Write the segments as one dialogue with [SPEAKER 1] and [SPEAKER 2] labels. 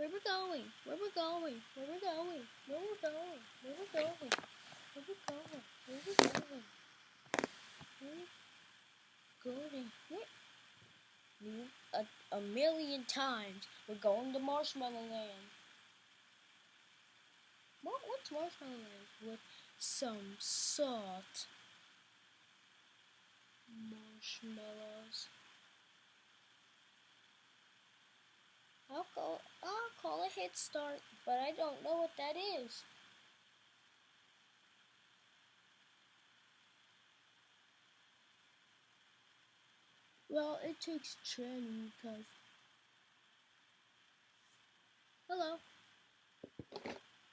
[SPEAKER 1] Where we're going? Where we're going? Where we're going? Where we're going? Where we're going? Where we're going? Where we're going? Where we going? Where? A, a million times. We're going to Marshmallow Land. What? What's Marshmallow Land? With some salt. Marshmallows. I'll call, I'll call a head start, but I don't know what that is. Well, it takes training because. Hello.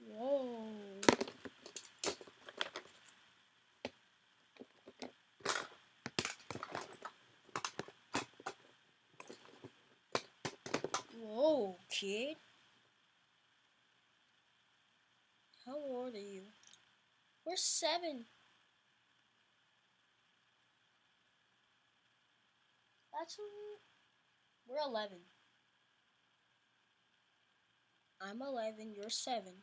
[SPEAKER 1] Whoa. Whoa, kid. How old are you? We're seven. That's we're eleven. I'm eleven, you're seven.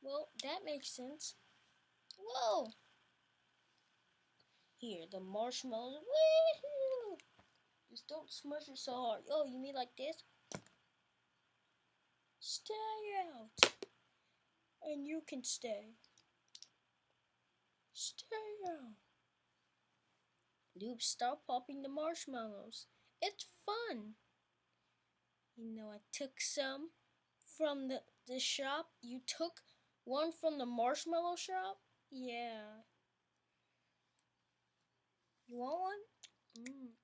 [SPEAKER 1] Well, that makes sense. Whoa! Here, the marshmallows. Just don't smush it so hard. Oh, you mean like this? Stay out. And you can stay. Stay out. Noob, stop popping the marshmallows. It's fun. You know, I took some from the, the shop. You took one from the marshmallow shop? Yeah. You want one? Mm, mm.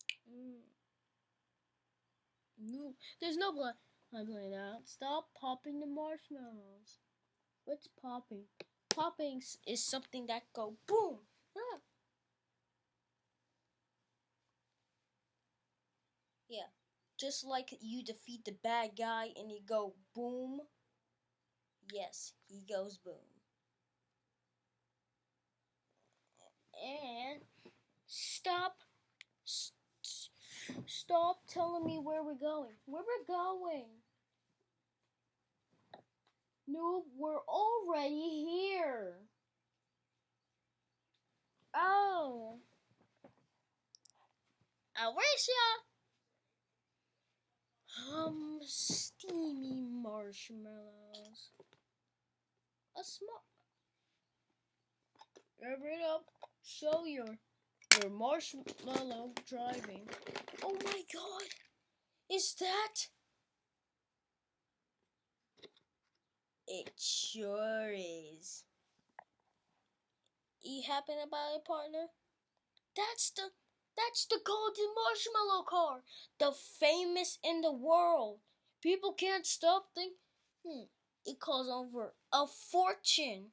[SPEAKER 1] No, there's no blood. I'm playing out. Stop popping the marshmallows. What's popping? Popping is something that go boom. Ah. Yeah, just like you defeat the bad guy and you go boom. Yes, he goes boom. And stop. St Stop telling me where we're going. Where we're going? Noob, we're already here. Oh. Alicia! Um, steamy marshmallows. A small. Rev it up. Show your marshmallow driving. Oh my god! Is that? It sure is. You happen buy a partner? That's the that's the golden marshmallow car, the famous in the world. People can't stop thinking. Hmm, it costs over a fortune.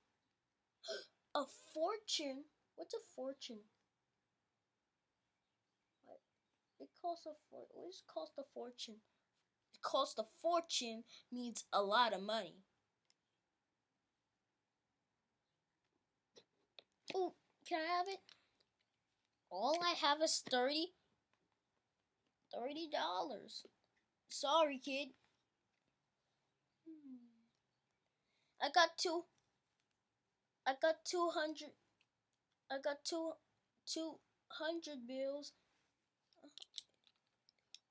[SPEAKER 1] a fortune? What's a fortune? It costs a for what does cost a fortune? It cost a fortune means a lot of money. Oh, can I have it? All I have is thirty. Thirty dollars. Sorry, kid. Hmm. I got two. I got two hundred. I got two two hundred bills.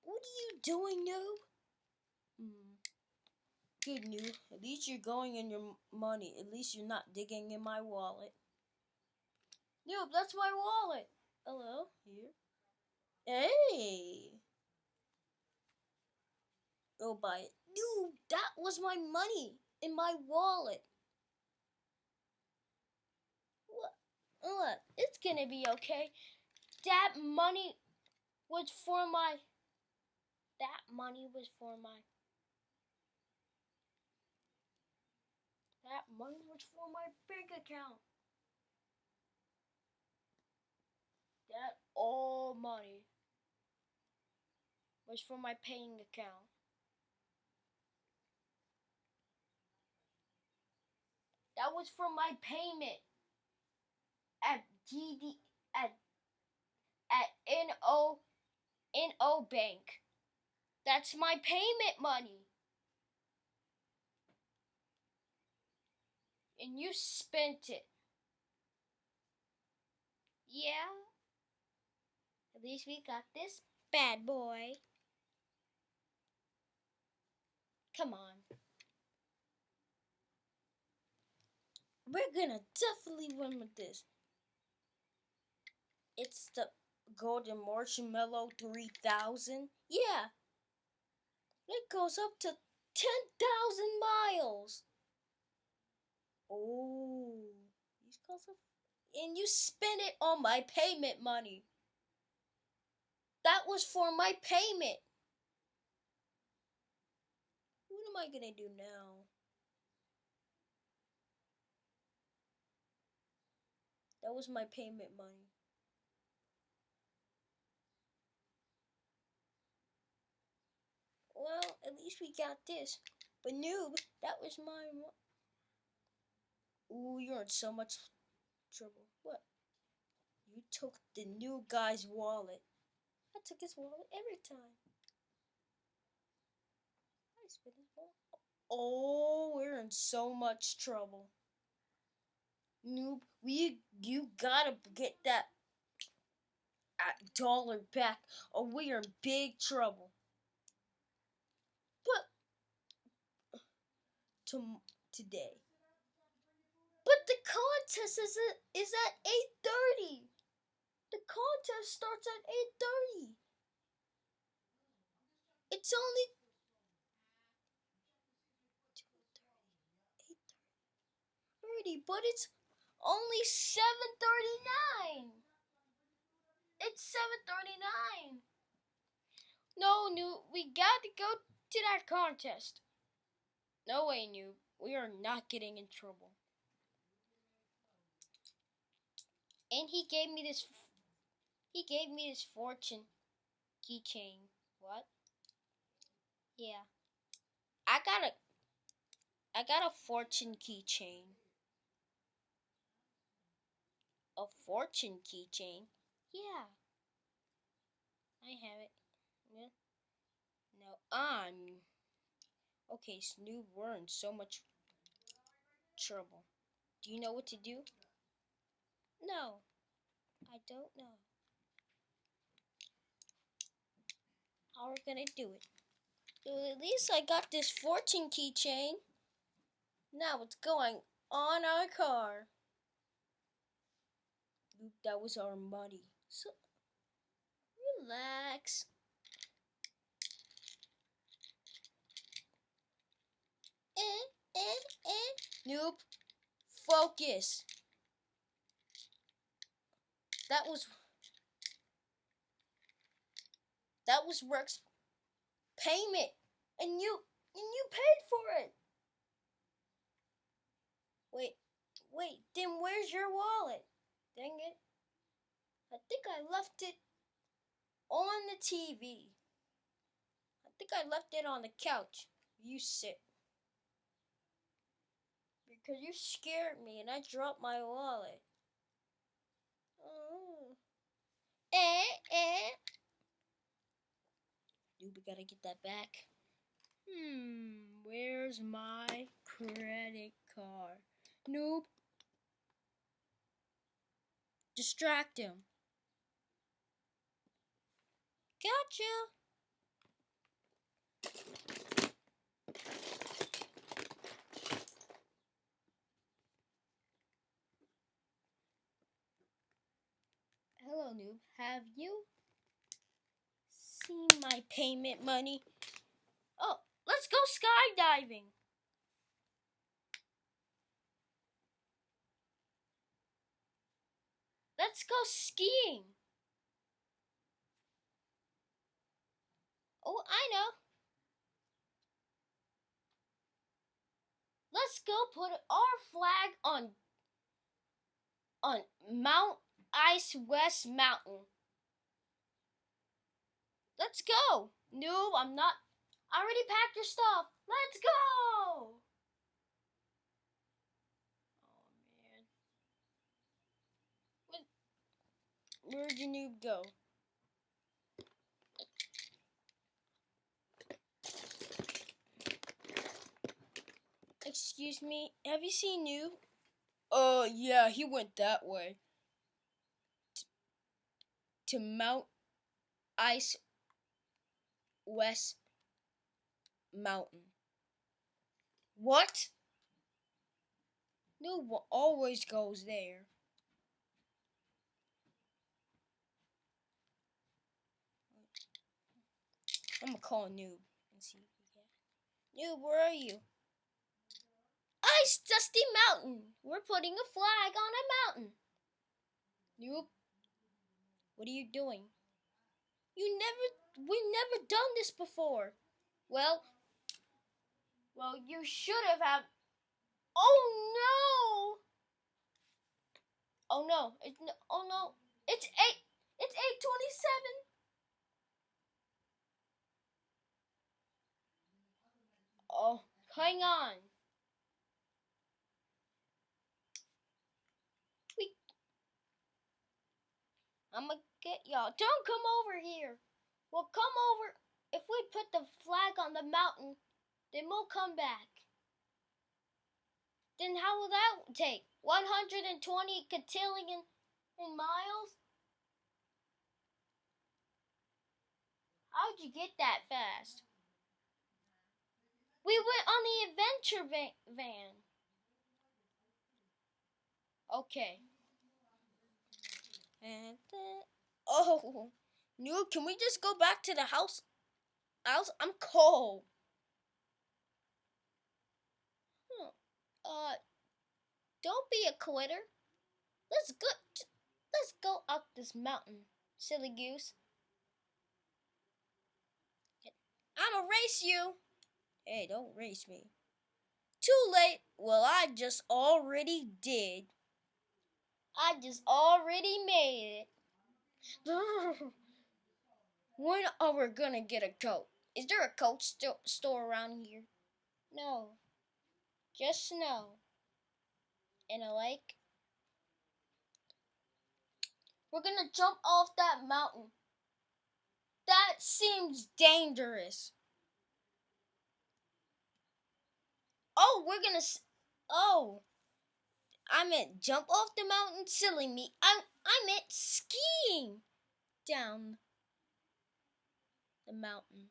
[SPEAKER 1] What are you doing, Noob? Mm. Good, Noob. At least you're going in your money. At least you're not digging in my wallet. Noob, that's my wallet. Hello, here. Hey! Go buy it. Noob, that was my money in my wallet. What? Look, it's gonna be okay. That money was for my that money was for my that money was for my bank account. That all money was for my paying account. That was for my payment at GD at at NO NO Bank. That's my payment money. And you spent it. Yeah. At least we got this bad boy. Come on. We're gonna definitely win with this. It's the Golden Marshmallow 3000. Yeah, it goes up to 10,000 miles. Oh. These up. And you spend it on my payment money. That was for my payment. What am I gonna do now? That was my payment money. Well, at least we got this. But noob, that was my. Ooh, you're in so much trouble. What? You took the new guy's wallet. I took his wallet every time. I spent his wallet. Oh, we're in so much trouble. Noob, we you gotta get that uh, dollar back, or we are in big trouble. But to today. But the contest is at, is at eight thirty. The contest starts at eight thirty. It's only but it's only seven thirty nine. It's seven thirty nine. No, new. We got to go to that contest. No way, noob. We are not getting in trouble. And he gave me this. He gave me this fortune keychain. What? Yeah. I got a. I got a fortune keychain. A fortune keychain? Yeah. I have it. Yeah. No, I'm. Okay, Snoop, we're in so much trouble. Do you know what to do? No, I don't know. How are we're gonna do it. So at least I got this fortune keychain. Now it's going on our car. That was our money. So relax. Eh, eh, eh. Nope. Focus. That was that was Rex payment, and you and you paid for it. Wait, wait. Then where's your wallet? Dang it! I think I left it on the TV. I think I left it on the couch. You sit. Because you scared me and I dropped my wallet. Oh. Eh, eh. Dude, we gotta get that back. Hmm, where's my credit card? Nope. Distract him. Gotcha. Hello, noob. Have you seen my payment money? Oh, let's go skydiving. Let's go skiing. Oh, I know. Let's go put our flag on on Mount Ice West Mountain. Let's go. No, I'm not. I already packed your stuff. Let's go. Oh, man. Where'd your noob go? Excuse me, have you seen noob? Uh, yeah, he went that way. To Mount Ice West Mountain. What? Noob always goes there. I'm gonna call Noob and see if he can. Noob, where are you? Ice Dusty Mountain. We're putting a flag on a mountain. Noob, what are you doing? You never, we never done this before. Well, well, you should have. Oh no! Oh no! It's oh no! It's eight. It's eight twenty-seven. Oh, hang on. I'm gonna get y'all. Don't come over here. We'll come over. If we put the flag on the mountain, then we'll come back. Then how will that take? 120 cotillion miles? How'd you get that fast? We went on the adventure van. Okay. And then, oh, no, can we just go back to the house? House, I'm cold. Huh. Uh, don't be a quitter. Let's go. Let's go up this mountain, silly goose. I'ma race you. Hey, don't race me. Too late. Well, I just already did. I just already made it. when are we gonna get a coat? Is there a coat st store around here? No. Just snow. And a lake. We're gonna jump off that mountain. That seems dangerous. Oh, we're gonna. Oh, I meant jump off the mountain, silly me. I I meant skiing down the mountain.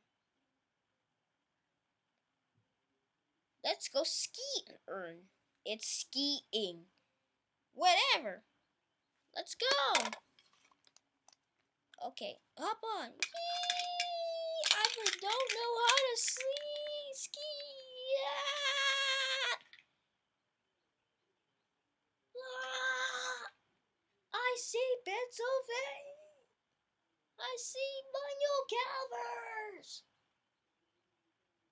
[SPEAKER 1] Let's go skiing. It's skiing. Whatever. Let's go. Okay, hop on. I don't know how to ski. Ski. Yeah. Ah! I see Pennsylvania. I see Manuel Calvers.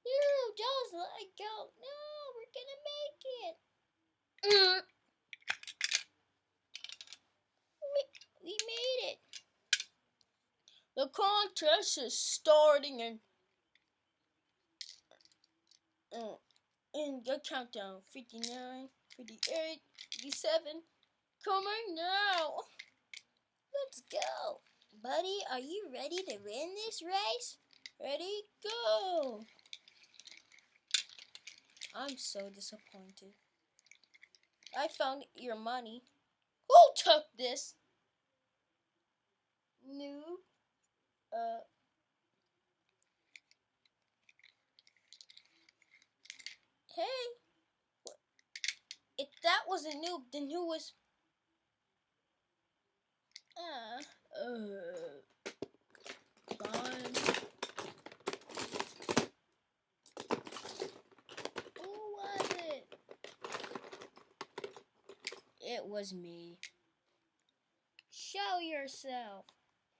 [SPEAKER 1] You just let go. No, we're gonna make it. Mm. We, made it. The contest is starting in uh, in the countdown 59, 58, 57. Coming now. Let's go. Buddy, are you ready to win this race? Ready, go. I'm so disappointed. I found your money. Who took this? Noob. Uh. Hey. If that was a noob, then who was... Uh. Uh. Fine. It It was me. Show yourself.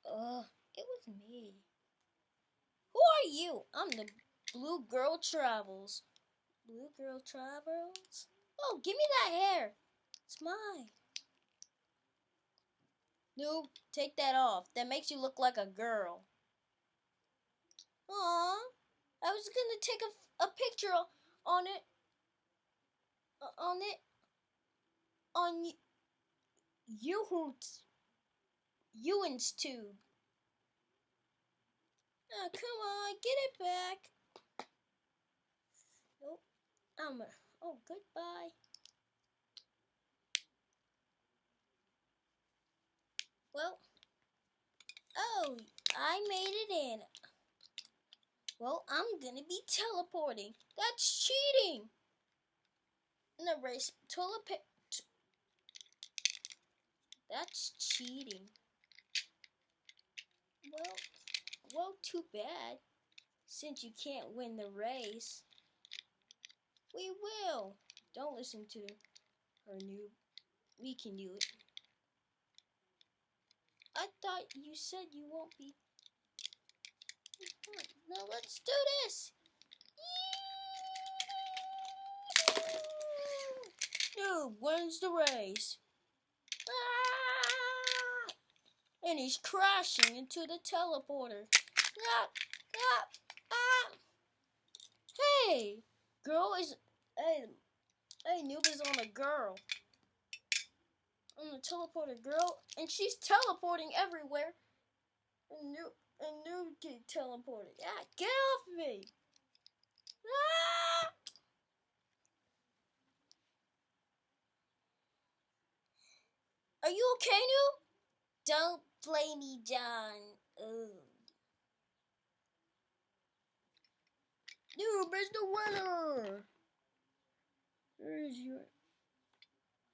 [SPEAKER 1] Ugh, it was me. Who are you? I'm the Blue Girl Travels. Blue Girl Travels? Oh, give me that hair. It's mine. Noob, take that off. That makes you look like a girl. Aw, I was gonna take a, a picture on it. On it on Yuhoot Ewan's tube. Oh, come on, get it back. Nope. I'm a, oh, goodbye. Well, oh, I made it in. Well, I'm gonna be teleporting. That's cheating. The race toilet. That's cheating. Well, well, too bad. Since you can't win the race. We will. Don't listen to her noob. We can do it. I thought you said you won't be. Now let's do this. Noob wins the race. Ah! And he's crashing into the teleporter. Ah, ah, ah. Hey, girl is. Hey, hey, noob is on a girl. On the teleporter girl, and she's teleporting everywhere. And noob, and new get teleported. Ah, get off me! Ah! Are you okay, new? Don't play me, John. Noob is the winner. Where's your...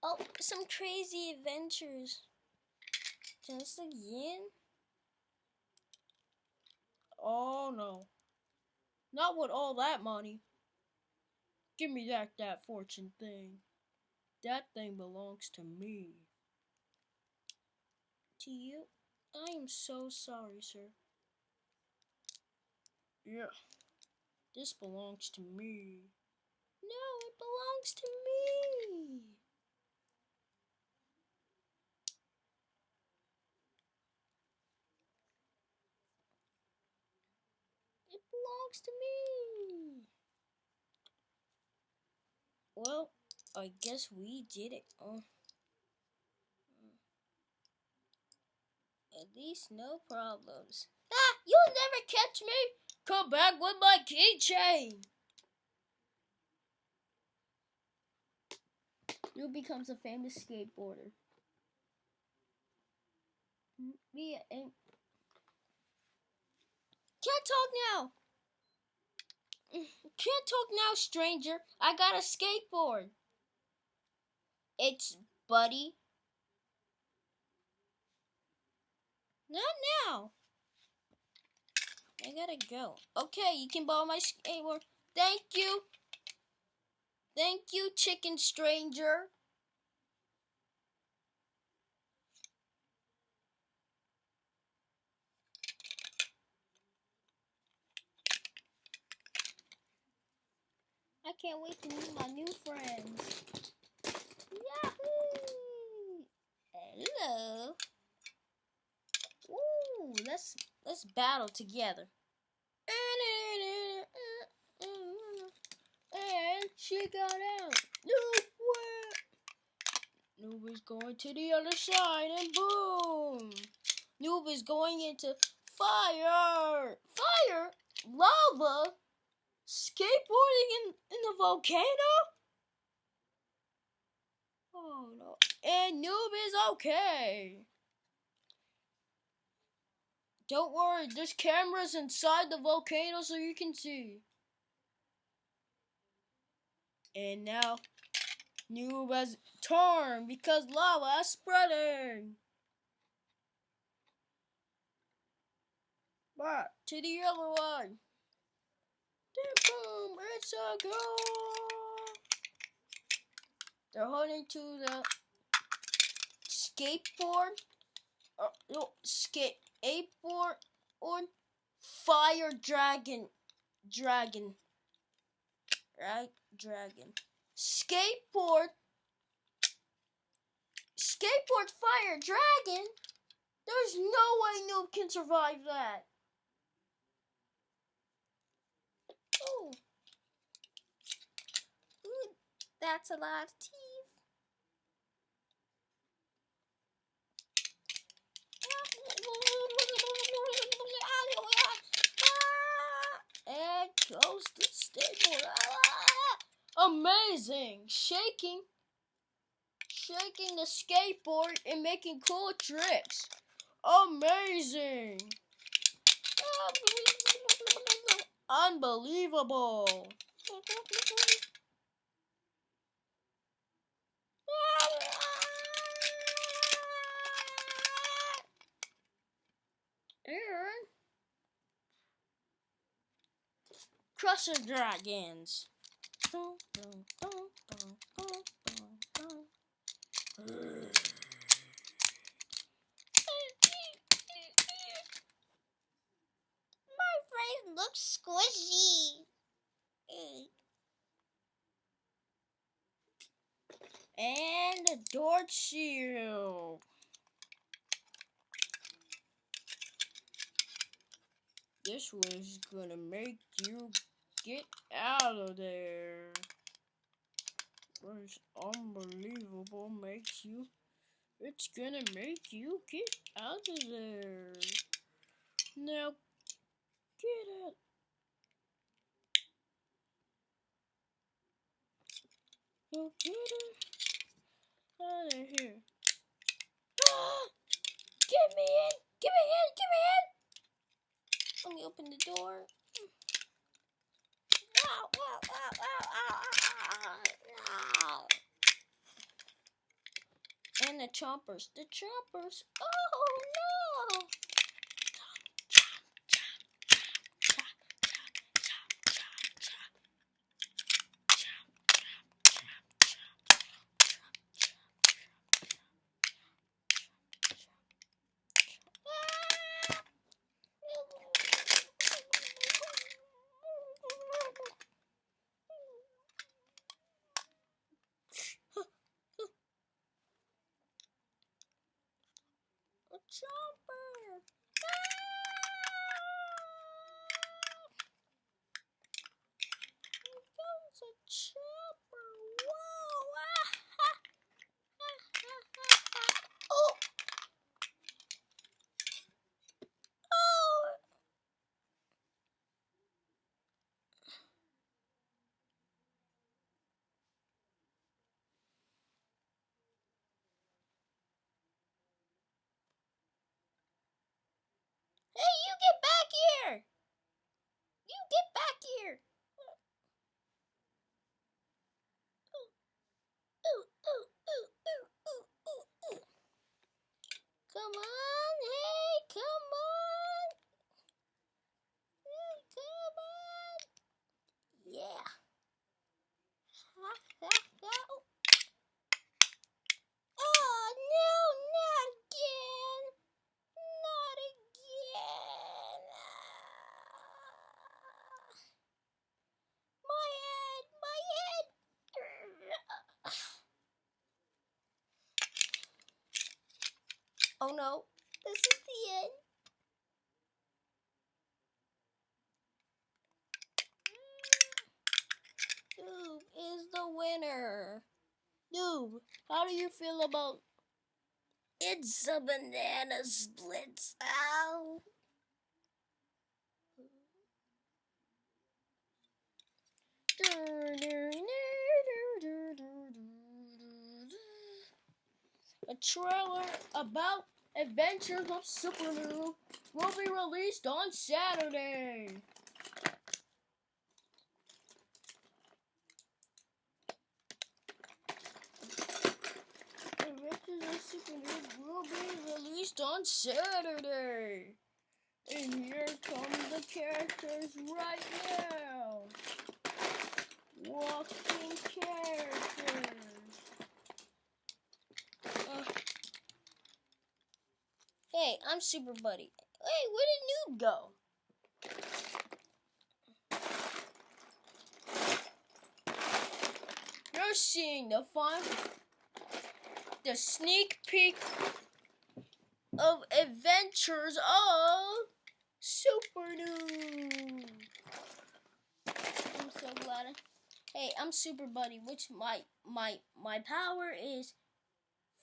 [SPEAKER 1] Oh, some crazy adventures. Just again? Oh, no. Not with all that money. Give me that, that fortune thing. That thing belongs to me. To you? I am so sorry, sir. Yeah. This belongs to me. No, it belongs to me. It belongs to me. Well, I guess we did it. Oh. At least no problems. Ah! You'll never catch me! Come back with my keychain! You becomes a famous skateboarder. Me and can't talk now. Can't talk now, stranger. I got a skateboard. It's Buddy Not now. I gotta go. Okay, you can borrow my skateboard. Thank you. Thank you, chicken stranger. I can't wait to meet my new friends. Yahoo! Hello. Ooh, let's let's battle together. And she got out. Noob Noob is going to the other side and boom. Noob is going into fire. Fire? Lava? Skateboarding in, the volcano? Oh no. And Noob is okay. Don't worry, there's cameras inside the volcano so you can see. And now, Noob has torn because lava is spreading. Back to the other one. Boom, it's a. They're holding to the skateboard. Uh, no, skate Apor on Fire Dragon. Dragon. Right? Dragon. Skateboard. Skateboard Fire Dragon? There's no way Noob can survive that. Oh. That's a lot of teeth. And goes the skateboard. Amazing! Shaking, shaking the skateboard and making cool tricks. Amazing! Unbelievable. And Crusher Dragons.
[SPEAKER 2] My face looks squishy.
[SPEAKER 1] And a door shield. This was gonna make you get out of there. Was unbelievable makes you it's gonna make you get out of there. Now get out. Now get out of here. Ah! get me in! Get me in! Get me in! Let me open the door. And the chompers. The chompers. Oh no! A chomper! Here comes a chopper! Whoa! oh! Oh! Hey, you get back here! You get back here! Ooh, ooh, ooh, ooh, ooh, ooh, ooh. Come on, hey, come on! Hey, come on! Yeah! Ha, ha, ha. Oh, no, not again! Not again! My head, my head! Oh no, this is the end. Noob is the winner. Noob, how feel about it's a banana splits out? A trailer about Adventures of Super Noob will be released on Saturday. Adventures of Super Noob will be released on Saturday. And here come the characters right now. Walking characters. Uh, hey, I'm Super Buddy. Hey, where did Noob go? You're seeing the fun, the sneak peek of adventures of Super Noob. I'm so glad. Hey, I'm Super Buddy, which my my my power is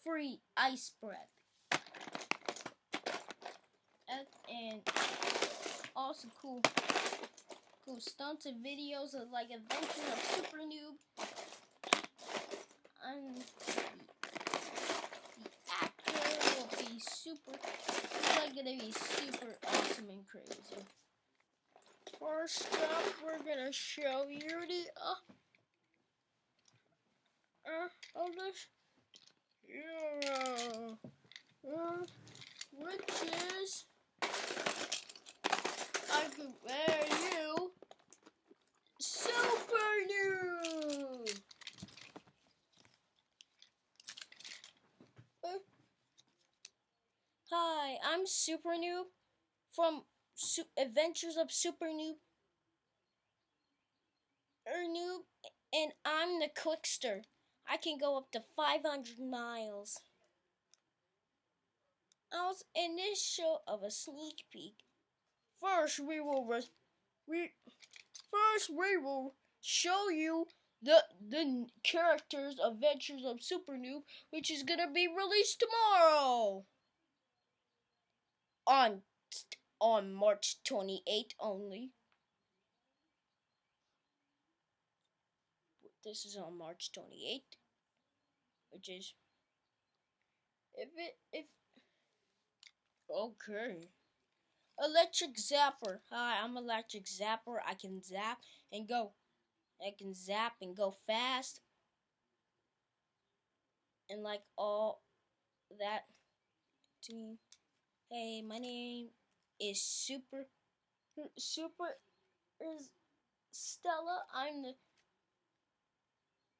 [SPEAKER 1] free ice breath. And also cool cool stunts and videos of like adventures of Super Noob. I'm the actor will be super like not gonna be super awesome and crazy. First up, we're gonna show you the uh, uh of this hero, uh, which is I compare you super new. Uh, Hi, I'm Super Noob from Su- Adventures of Super Noob. Er Noob, and I'm the Quickster. I can go up to 500 miles. I was in this show of a sneak peek. First, we will re- we first we will show you the the characters Adventures of Super Noob, which is gonna be released tomorrow on on March 28th only. This is on March 28th, which is if it if okay. Electric Zapper. Hi, I'm Electric Zapper. I can zap and go. I can zap and go fast. And like all that to. Hey, my name is Super Super is Stella. I'm the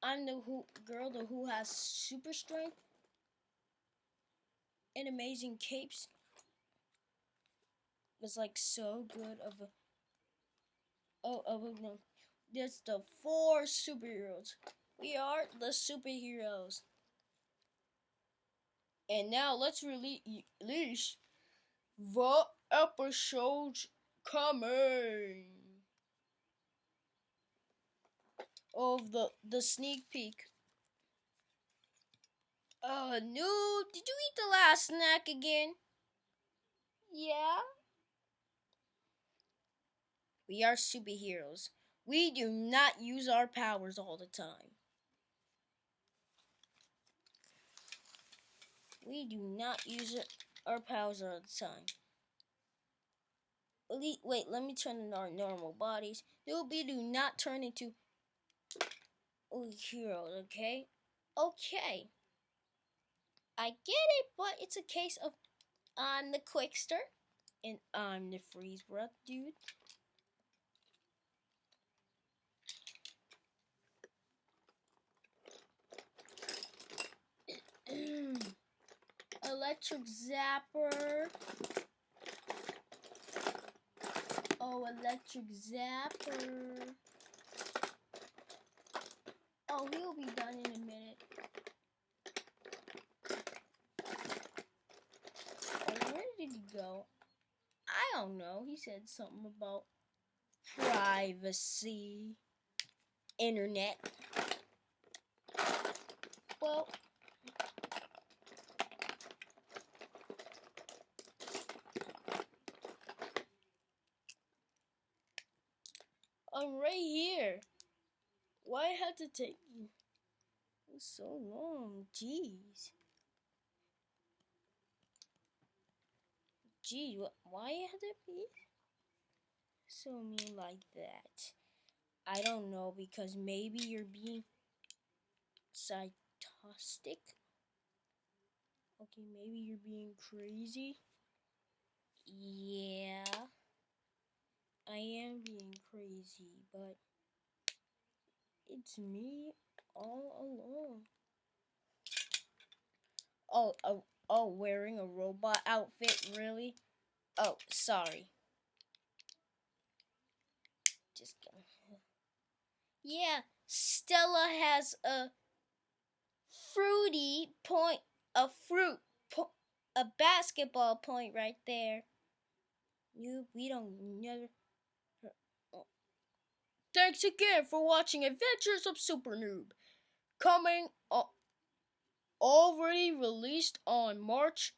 [SPEAKER 1] I'm the who girl the who has super strength and amazing capes. It's like so good of a oh a no. There's the four superheroes. We are the superheroes. And now let's release the episodes coming of the the sneak peek. Uh, no, did you eat the last snack again? Yeah. We are superheroes. We do not use our powers all the time. We do not use it, our powers all the time. Wait, let me turn in our normal bodies. We do not turn into heroes, okay? Okay. I get it, but it's a case of I'm the Quickster and I'm the Freeze Breath dude. Electric Zapper. Oh, Electric Zapper. Oh, he'll be done in a minute. Oh, where did he go? I don't know. He said something about privacy, internet. Well, I'm right here. Why had to take you so long? Jeez. Gee, why had it be so mean like that? I don't know because maybe you're being psychotic. Okay, maybe you're being crazy. Yeah, I am being crazy, but it's me all along. Oh, oh, oh, wearing a robot outfit, really? Oh, sorry. Just kidding. Yeah, Stella has a fruity point, a fruit, po- a basketball point right there. You, we don't never. Thanks again for watching Adventures of Super Noob. Coming already released on March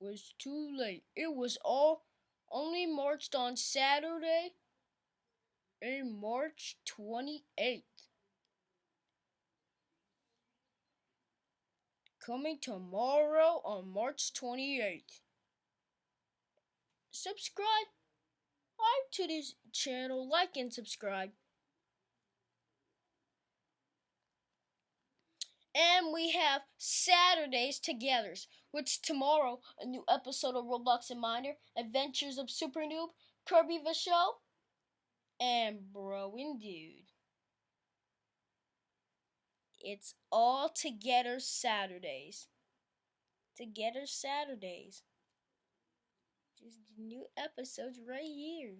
[SPEAKER 1] was too late. It was all only marched on Saturday in March 28th. Coming tomorrow on March 28th. subscribe to this channel, like and subscribe. And we have Saturdays Togethers, which tomorrow a new episode of Roblox and Miner, Adventures of Super Noob, Kirby the Show, and Bro and Dude. It's all together Saturdays. Together Saturdays. Just new episodes right here.